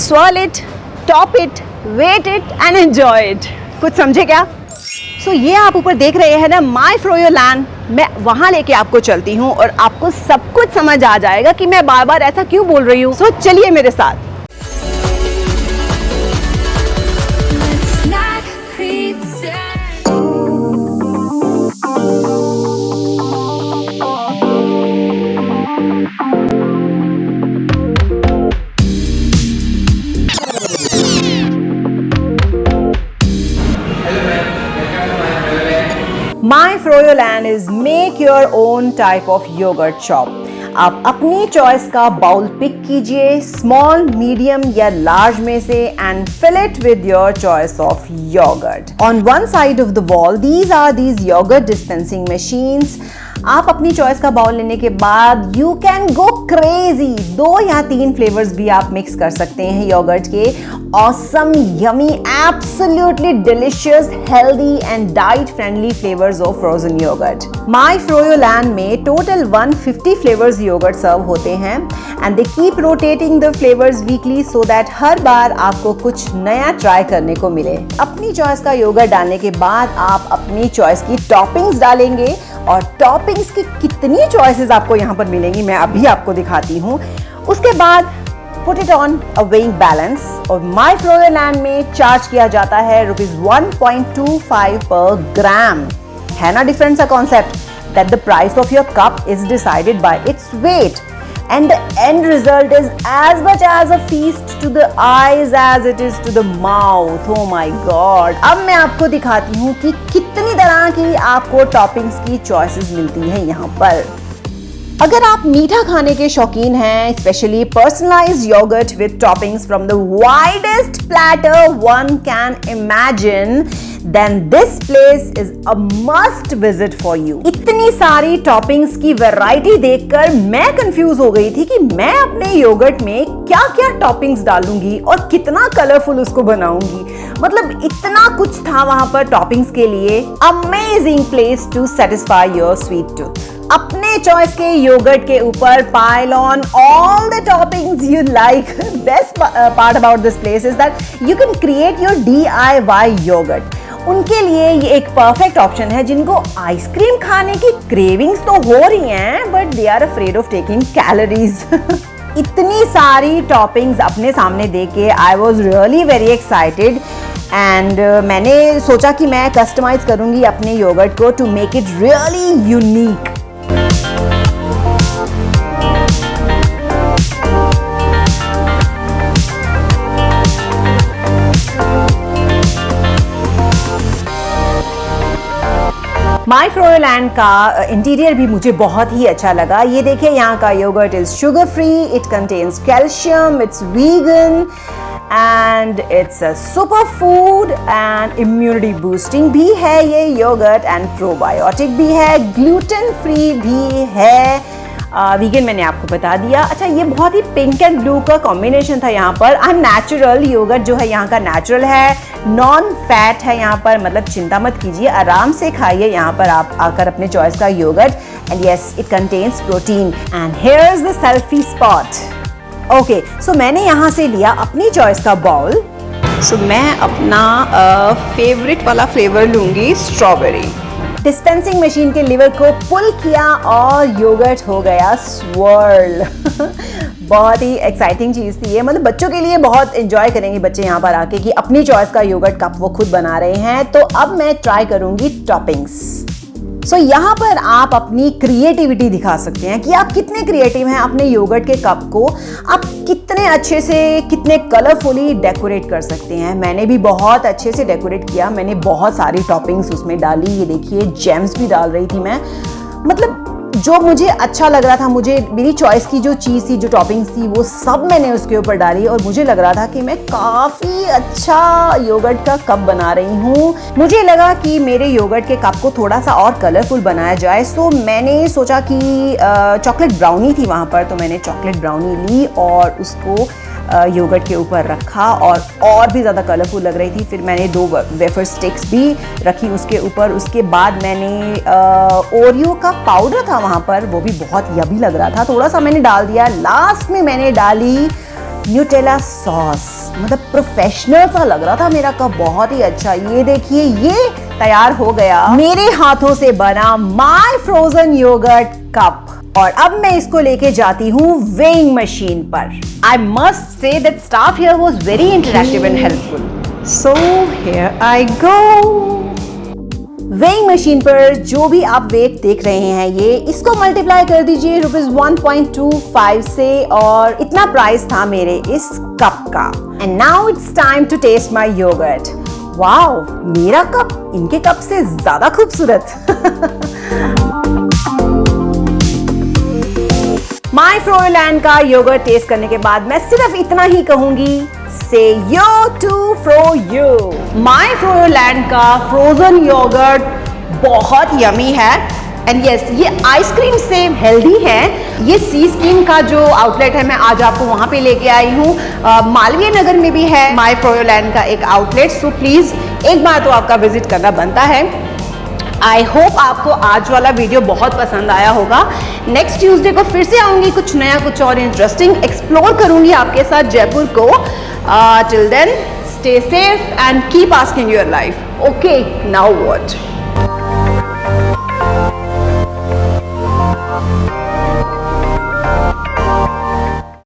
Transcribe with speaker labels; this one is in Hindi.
Speaker 1: swirl it top it wet it and enjoy it. कुछ समझे क्या? सो so, ये आप ऊपर देख रहे हैं ना माई फ्रोयो लैंड मैं वहाँ लेके आपको चलती हूँ और आपको सब कुछ समझ आ जाएगा कि मैं बार बार ऐसा क्यों बोल रही हूँ। सो so, चलिए मेरे साथ। My land is make your own type of yogurt chop आप अपनी चॉइस का बाउल पिक कीजिए स्मॉल मीडियम या लार्ज में से and fill it with your choice of yogurt on one side of the wall these are these yogurt dispensing machines आप अपनी चॉइस का बाउल लेने के बाद यू कैन गो क्रेजी दो या तीन फ्लेवर्स भी आप मिक्स कर सकते हैं योगर्ट के. Awesome yummy absolutely delicious healthy and diet friendly flavours of frozen yogurt my froyo land में टोटल 150 फ्लेवर्स योगर्ट सर्व होते हैं. And they keep rotating the flavours weekly so that हर बार आपको कुछ नया ट्राई करने को मिले. अपनी चॉइस का योगर्ट डालने के बाद आप अपनी चॉइस की टॉपिंग्स डालेंगे. और टॉपिंग्स की कितनी चॉइसेस आपको यहाँ पर मिलेंगी, मैं अभी आपको दिखाती हूँ। उसके बाद put it on a weighing balance और माई फ्लोरलैंड में चार्ज किया जाता है रुपीज़ 1.25 पर ग्राम है ना डिफरेंस सा concept that the price of your cup is decided by its weight and the end result is as much as a feast to the eyes as it is to the mouth oh my god अब मैं आपको दिखाती हूँ कि कितनी तरह की आपको टॉपिंग्स की चॉइसेस मिलती हैं यहाँ पर अगर आप मीठा खाने के शौकीन हैं specially personalize yogurt with toppings from the widest platter one can imagine then this place is a must visit for you इतनी सारी टॉपिंग्स की वैरायटी देखकर मैं कंफ्यूज हो गई थी कि मैं अपने योगर्ट में क्या क्या टॉपिंग्स डालूँगी और कितना कलरफुल उसको बनाऊँगी। मतलब इतना कुछ था वहाँ पर टॉपिंग्स के लिए। Amazing place to satisfy your sweet tooth अपने चॉइस के योगर्ट के ऊपर pile on all the toppings you like best part about this place is that you can create your D I Y yogurt उनके लिए ये एक परफेक्ट ऑप्शन है जिनको आइसक्रीम खाने की क्रेविंग्स तो हो रही हैं but they are afraid of taking calories इतनी सारी टॉपिंग्स अपने सामने देख के I was really very excited and मैंने सोचा कि मैं कस्टमाइज करूँगी अपने योगर्ट को to make it really unique my Froyoland का इंटीरियर भी मुझे बहुत ही अच्छा लगा। ये देखिए, यहाँ का yogurt is sugar free it contains calcium it's vegan and it's a super food and immunity boosting भी है ये योगर्ट एंड प्रोबायोटिक भी है ग्लूटेन फ्री भी है। वीगन मैंने आपको बता दिया। अच्छा ये बहुत ही पिंक एंड ब्लू का कॉम्बिनेशन था यहाँ पर। आई नेचुरल योगर्ट जो है यहाँ का नेचुरल है नॉन फैट है यहाँ पर। मतलब चिंता मत कीजिए आराम से खाइए यहाँ पर आप आकर अपने चॉइस का yogurt and yes it contains protein and here is the selfie spot okay so मैंने यहाँ से लिया अपनी चॉइस का बाउल सो so, मैं अपना फेवरेट वाला फ्लेवर लूँगी स्ट्रॉबेरी डिस्पेंसिंग मशीन के लिवर को पुल किया और योगर्ट हो गया स्वर्ल बहुत ही एक्साइटिंग चीज़ थी ये। मतलब बच्चों के लिए बहुत इंजॉय करेंगे बच्चे यहाँ पर आके कि अपनी चॉइस का योगर्ट कप वो खुद बना रहे हैं। तो अब मैं ट्राई करूँगी टॉपिंग्स सो so, यहाँ पर आप अपनी क्रिएटिविटी दिखा सकते हैं कि आप कितने क्रिएटिव हैं अपने योगर्ट के कप को। आप कितने अच्छे से कितने कलरफुली डेकोरेट कर सकते हैं। मैंने भी बहुत अच्छे से डेकोरेट किया। मैंने बहुत सारी टॉपिंग्स उसमें डाली। ये देखिए जेम्स भी डाल रही थी मैं। मतलब जो मुझे अच्छा लग रहा था, मुझे मेरी चॉइस की जो चीज़ थी, जो टॉपिंग्स थी, वो सब मैंने उसके ऊपर डाली और मुझे लग रहा था कि मैं काफ़ी अच्छा योगर्ट का कप बना रही हूँ। मुझे लगा कि मेरे योगर्ट के कप को थोड़ा सा और कलरफुल बनाया जाए सो मैंने सोचा कि चॉकलेट ब्राउनी थी वहाँ पर तो मैंने चॉकलेट ब्राउनी ली और उसको योगर्ट के ऊपर रखा और और भी ज़्यादा कलरफुल लग रही थी। फिर मैंने दो वेफर स्टिक्स भी रखी उसके ऊपर। उसके बाद मैंने ओरियो का पाउडर था वहाँ पर। वो भी बहुत यबी लग रहा था। थोड़ा सा मैंने डाल दिया। लास्ट में मैंने डाली न्यूटेला सॉस मतलब प्रोफेशनल सा लग रहा था मेरा कप। बहुत ही अच्छा। ये देखिए, ये तैयार हो गया। मेरे हाथों से बना माय फ्रोजन योगर्ट कप। और अब मैं इसको लेके जाती हूँ वेइंग मशीन पर। I must say that staff here was very interactive and helpful so here I go weighing machine पर जो भी आप वेट देख रहे हैं, ये इसको मल्टीप्लाई कर दीजिए रुपीज़ 1.25 से और इतना प्राइस था मेरे इस कप का। And now it's time to taste my yogurt wow मेरा कप इनके कप से ज़्यादा खूबसूरत। फ्रोलैंड का योगर्ट टेस्ट करने के बाद मैं सिर्फ़ इतना ही कहूँगी से यो टू फ्रो यू माई फ्रोलैंड का फ्रोजन योगर्ट बहुत यमी है. एंड यस yes, ये आइसक्रीम से हेल्दी है. ये सी स्कीम का जो आउटलेट है मैं आज आपको वहाँ पे लेके आई हूँ. मालवीय नगर में भी है. माई फ्रोलैंड का एक आउटलेट सो प्लीज़ एक बार तो आपका विज़िट करना बनता है. आई होप आपको आज वाला वीडियो बहुत पसंद आया होगा। नेक्स्ट ट्यूसडे को फिर से आऊँगी कुछ नया, कुछ और इंटरेस्टिंग एक्सप्लोर करूँगी आपके साथ जयपुर को। Till then stay safe and keep asking your life okay now what?